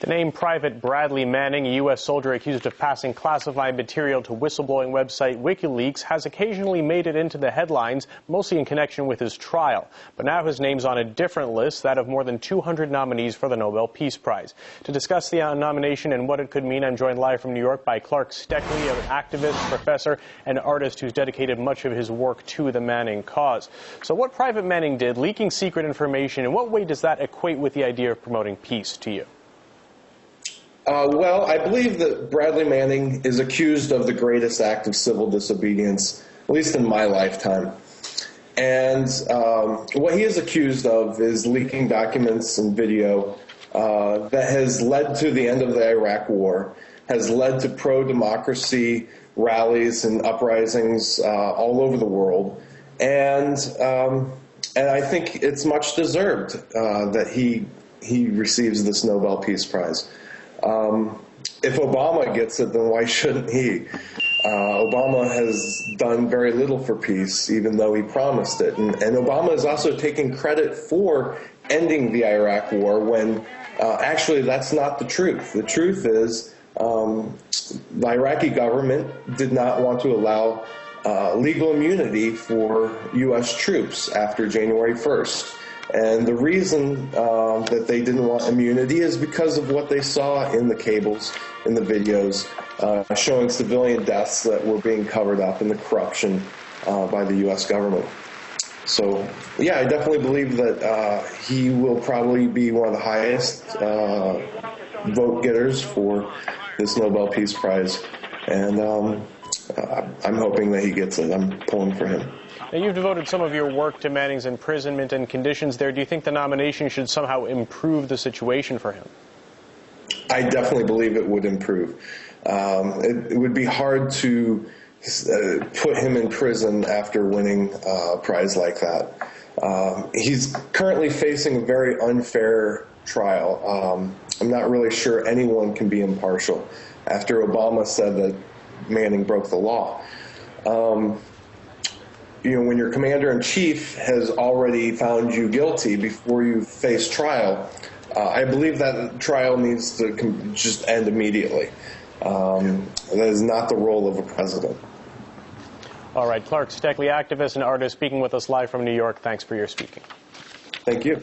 The name Private Bradley Manning, a U.S. soldier accused of passing classified material to whistleblowing website WikiLeaks, has occasionally made it into the headlines, mostly in connection with his trial. But now his name's on a different list, that of more than 200 nominees for the Nobel Peace Prize. To discuss the uh, nomination and what it could mean, I'm joined live from New York by Clark Stoeckley, an activist, professor, and artist who's dedicated much of his work to the Manning cause. So what Private Manning did, leaking secret information, in what way does that equate with the idea of promoting peace to you? Uh, well, I believe that Bradley Manning is accused of the greatest act of civil disobedience, at least in my lifetime. And um, what he is accused of is leaking documents and video uh, that has led to the end of the Iraq War, has led to pro democracy rallies and uprisings uh, all over the world. And, um, and I think it's much deserved uh, that he, he receives this Nobel Peace Prize. Um, if Obama gets it, then why shouldn't he? Uh, Obama has done very little for peace, even though he promised it. And, and Obama is also taking credit for ending the Iraq War when uh, actually that's not the truth. The truth is um, the Iraqi government did not want to allow uh, legal immunity for U.S. troops after January 1st. And the reason uh, that they didn't want immunity is because of what they saw in the cables, in the videos, uh, showing civilian deaths that were being covered up and the corruption uh, by the U.S. government. So, yeah, I definitely believe that uh, he will probably be one of the highest uh, vote getters for this Nobel Peace Prize. And um, I'm hoping that he gets it. I'm pulling for him. Now, you've devoted some of your work to Manning's imprisonment and conditions there. Do you think the nomination should somehow improve the situation for him? I definitely believe it would improve. Um, it, it, would be hard to uh, put him in prison after winning a prize like that. Um, he's currently facing a very unfair trial. Um, I'm not really sure anyone can be impartial after Obama said that Manning broke the law. Um, you know, when your commander in chief has already found you guilty before you face trial, uh, I believe that trial needs to just end immediately. Um, that is not the role of a president. All right, Clark Stoeckley, activist and artist, speaking with us live from New York. Thanks for your speaking. Thank you.